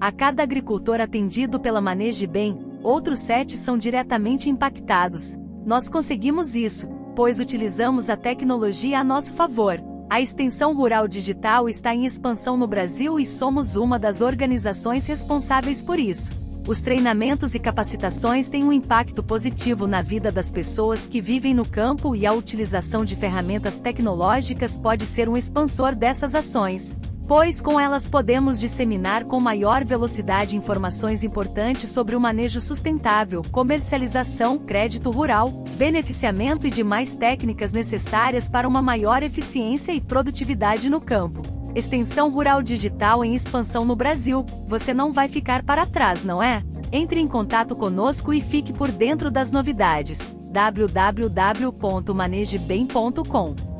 A cada agricultor atendido pela Maneje Bem, outros sete são diretamente impactados. Nós conseguimos isso, pois utilizamos a tecnologia a nosso favor. A extensão rural digital está em expansão no Brasil e somos uma das organizações responsáveis por isso. Os treinamentos e capacitações têm um impacto positivo na vida das pessoas que vivem no campo e a utilização de ferramentas tecnológicas pode ser um expansor dessas ações pois com elas podemos disseminar com maior velocidade informações importantes sobre o manejo sustentável, comercialização, crédito rural, beneficiamento e demais técnicas necessárias para uma maior eficiência e produtividade no campo. Extensão Rural Digital em expansão no Brasil, você não vai ficar para trás, não é? Entre em contato conosco e fique por dentro das novidades. www.manegebem.com